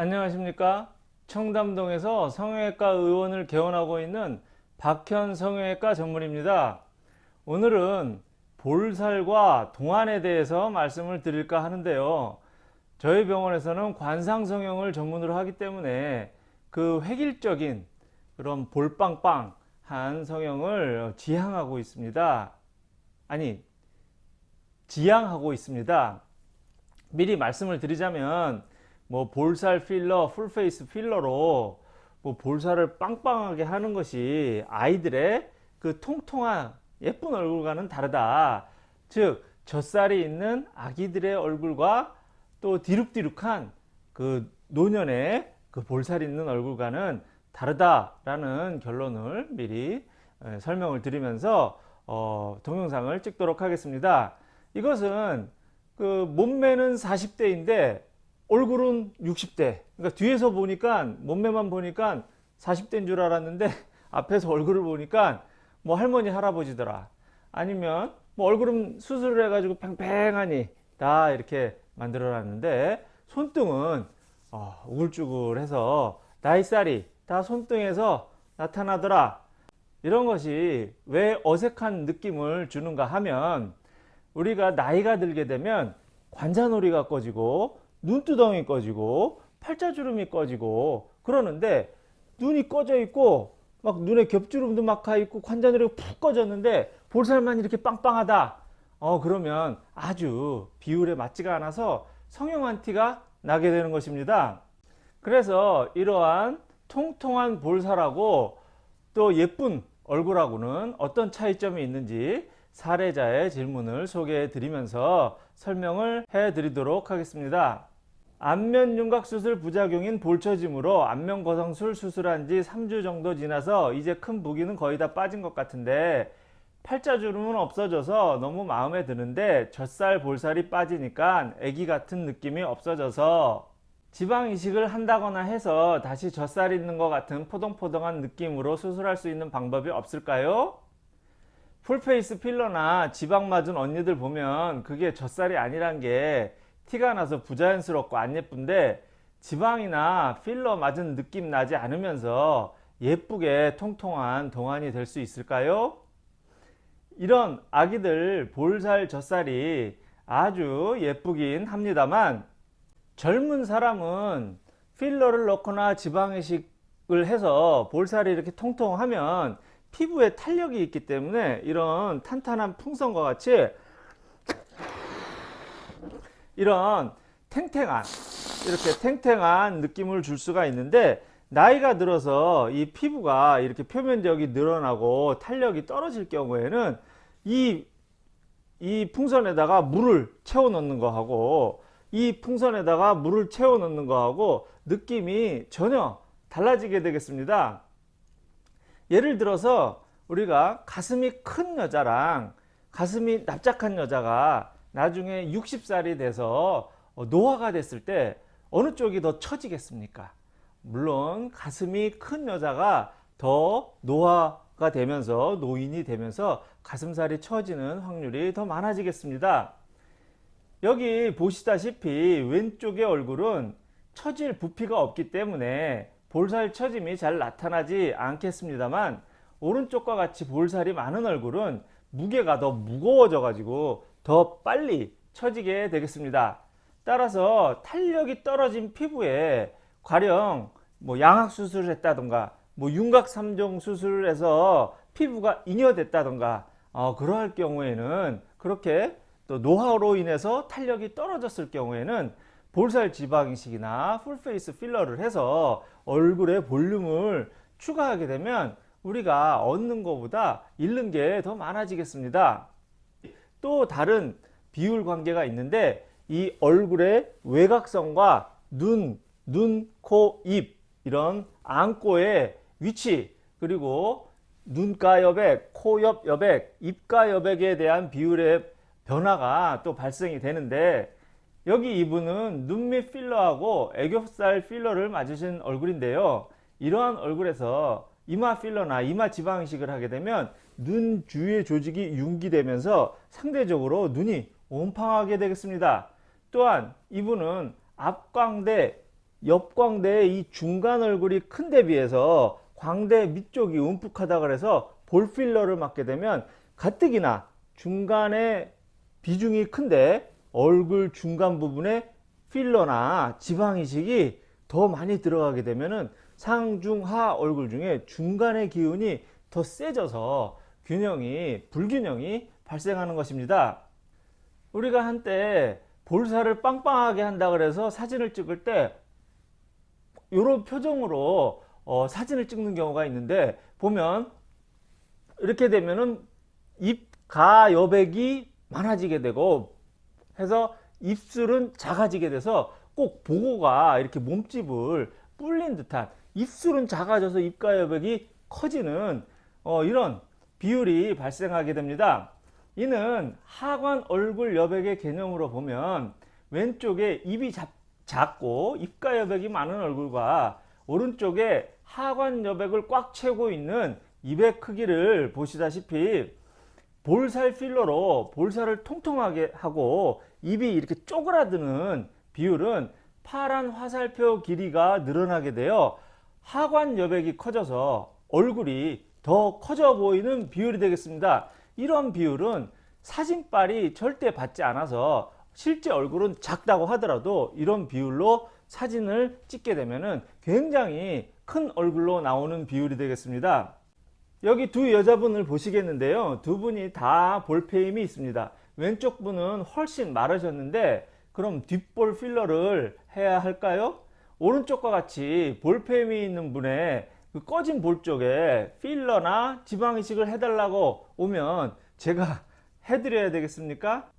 안녕하십니까? 청담동에서 성형외과 의원을 개원하고 있는 박현 성형외과 전문입니다. 오늘은 볼살과 동안에 대해서 말씀을 드릴까 하는데요. 저희 병원에서는 관상성형을 전문으로 하기 때문에 그 획일적인 그런 볼빵빵한 성형을 지향하고 있습니다. 아니 지향하고 있습니다. 미리 말씀을 드리자면 뭐 볼살 필러, full face 필러로 뭐 볼살을 빵빵하게 하는 것이 아이들의 그 통통한 예쁜 얼굴과는 다르다. 즉 젖살이 있는 아기들의 얼굴과 또 디룩디룩한 그 노년의 그 볼살 있는 얼굴과는 다르다라는 결론을 미리 설명을 드리면서 어, 동영상을 찍도록 하겠습니다. 이것은 그 몸매는 40대인데 얼굴은 60대. 그러니까 뒤에서 보니까 몸매만 보니까 40대인 줄 알았는데 앞에서 얼굴을 보니까 뭐 할머니 할아버지더라. 아니면 뭐 얼굴은 수술을 해가지고 팽팽하니 다 이렇게 만들어 놨는데 손등은 어, 우글쭈글해서 나이살이 다 손등에서 나타나더라. 이런 것이 왜 어색한 느낌을 주는가 하면 우리가 나이가 들게 되면 관자놀이가 꺼지고 눈두덩이 꺼지고 팔자주름이 꺼지고 그러는데 눈이 꺼져 있고 막 눈에 겹주름도 막 가 있고 관자놀이가 푹 꺼졌는데 볼살만 이렇게 빵빵하다. 어 그러면 아주 비율에 맞지가 않아서 성형한 티가 나게 되는 것입니다. 그래서 이러한 통통한 볼살하고 또 예쁜 얼굴하고는 어떤 차이점이 있는지 사례자의 질문을 소개해 드리면서 설명을 해 드리도록 하겠습니다 안면 윤곽 수술 부작용인 볼처짐으로 안면 거성술 수술한 지 3주 정도 지나서 이제 큰 부기는 거의 다 빠진 것 같은데 팔자주름은 없어져서 너무 마음에 드는데 젖살 볼살이 빠지니까 애기 같은 느낌이 없어져서 지방 이식을 한다거나 해서 다시 젖살 있는 것 같은 포동포동한 느낌으로 수술할 수 있는 방법이 없을까요? full face 필러나 지방 맞은 언니들 보면 그게 젖살이 아니란 게 티가 나서 부자연스럽고 안 예쁜데 지방이나 필러 맞은 느낌 나지 않으면서 예쁘게 통통한 동안이 될 수 있을까요? 이런 아기들 볼살 젖살이 아주 예쁘긴 합니다만 젊은 사람은 필러를 넣거나 지방이식을 해서 볼살이 이렇게 통통하면 피부에 탄력이 있기 때문에 이런 탄탄한 풍선과 같이 이런 탱탱한 이렇게 탱탱한 느낌을 줄 수가 있는데 나이가 들어서 이 피부가 이렇게 표면적이 늘어나고 탄력이 떨어질 경우에는 이, 이 풍선에다가 물을 채워 넣는 거하고 이 풍선에다가 물을 채워 넣는 거하고 느낌이 전혀 달라지게 되겠습니다. 예를 들어서 우리가 가슴이 큰 여자랑 가슴이 납작한 여자가 나중에 60살이 돼서 어, 노화가 됐을 때 어느 쪽이 더 처지겠습니까? 물론 가슴이 큰 여자가 더 노화가 되면서 노인이 되면서 가슴살이 처지는 확률이 더 많아지겠습니다. 여기 보시다시피 왼쪽의 얼굴은 처질 부피가 없기 때문에 볼살 처짐이 잘 나타나지 않겠습니다만 오른쪽과 같이 볼살이 많은 얼굴은 무게가 더 무거워져 가지고 더 빨리 처지게 되겠습니다. 따라서 탄력이 떨어진 피부에 가령 뭐 양악 수술을 했다던가 뭐 윤곽 3종 수술을 해서 피부가 잉여됐다던가 어, 그러할 경우에는 그렇게 또 노화로 인해서 탄력이 떨어졌을 경우에는 볼살 지방 이식이나 full face 필러를 해서 얼굴에 볼륨을 추가하게 되면 우리가 얻는 것보다 잃는 게 더 많아지겠습니다. 또 다른 비율 관계가 있는데 이 얼굴의 외곽선과 눈, 눈, 코, 입 이런 안구의 위치 그리고 눈가 여백, 코 옆 여백, 입가 여백에 대한 비율의 변화가 또 발생이 되는데 여기 이분은 눈밑 필러하고 애교살 필러를 맞으신 얼굴인데요. 이러한 얼굴에서 이마 필러나 이마 지방 이식을 하게 되면 눈 주위의 조직이 융기되면서 상대적으로 눈이 옴팡하게 되겠습니다. 또한 이분은 앞광대 옆광대의 이 중간 얼굴이 큰 데 비해서 광대 밑쪽이 움푹하다 그래서 볼 필러를 맞게 되면 가뜩이나 중간에 비중이 큰데 얼굴 중간 부분에 필러나 지방 이식이 더 많이 들어가게 되면은 상중하 얼굴 중에 중간의 기운이 더 세져서 균형이 불균형이 발생하는 것입니다. 우리가 한때 볼살을 빵빵하게 한다 그래서 사진을 찍을 때 이런 표정으로 어, 사진을 찍는 경우가 있는데 보면 이렇게 되면은 입가 여백이 많아지게 되고 해서 입술은 작아지게 돼서 꼭 보고가 이렇게 몸집을 불린 듯한 입술은 작아져서 입가 여백이 커지는 어, 이런 비율이 발생하게 됩니다. 이는 하관 얼굴 여백의 개념으로 보면 왼쪽에 입이 잡, 작고 입가 여백이 많은 얼굴과 오른쪽에 하관 여백을 꽉 채우고 있는 입의 크기를 보시다시피 볼살 필러로 볼살을 통통하게 하고 입이 이렇게 쪼그라드는 비율은 파란 화살표 길이가 늘어나게 되어 하관 여백이 커져서 얼굴이 더 커져 보이는 비율이 되겠습니다. 이런 비율은 사진빨이 절대 받지 않아서 실제 얼굴은 작다고 하더라도 이런 비율로 사진을 찍게 되면 굉장히 큰 얼굴로 나오는 비율이 되겠습니다. 여기 두 여자분을 보시겠는데요. 두 분이 다 볼페임이 있습니다. 왼쪽 분은 훨씬 마르셨는데 그럼 뒷볼 필러를 해야 할까요? 오른쪽과 같이 볼페임이 있는 분의 그 꺼진 볼 쪽에 필러나 지방 이식을 해달라고 오면 제가 해드려야 되겠습니까?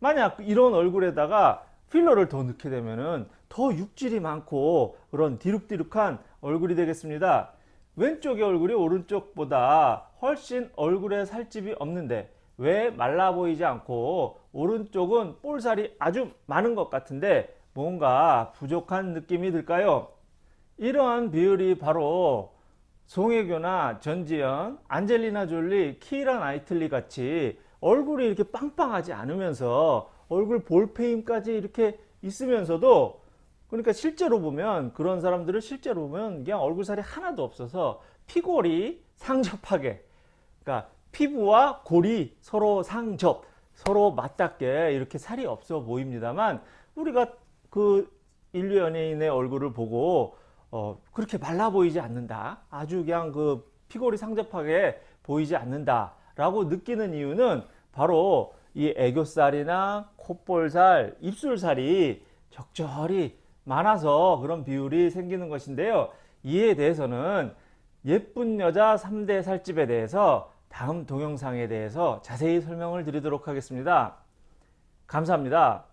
만약 이런 얼굴에다가 필러를 더 넣게 되면은 더 육질이 많고 그런 디룩디룩한 얼굴이 되겠습니다. 왼쪽의 얼굴이 오른쪽보다 훨씬 얼굴에 살집이 없는데 왜 말라 보이지 않고 오른쪽은 볼살이 아주 많은 것 같은데 뭔가 부족한 느낌이 들까요? 이러한 비율이 바로 송혜교나 전지현, 안젤리나 졸리, 키라 나이틀리 같이 얼굴이 이렇게 빵빵하지 않으면서 얼굴 볼페임까지 이렇게 있으면서도 그러니까 실제로 보면 그런 사람들을 실제로 보면 그냥 얼굴살이 하나도 없어서 피골이 상접하게 그러니까 피부와 골이 서로 상접 서로 맞닿게 이렇게 살이 없어 보입니다만 우리가 그 인류 연예인의 얼굴을 보고 어 그렇게 말라 보이지 않는다. 아주 그냥 그 피골이 상접하게 보이지 않는다 라고 느끼는 이유는 바로 이 애교살이나 콧볼살 입술살이 적절히 많아서 그런 비율이 생기는 것인데요. 이에 대해서는 예쁜 여자 3대 살집에 대해서 다음 동영상에 대해서 자세히 설명을 드리도록 하겠습니다. 감사합니다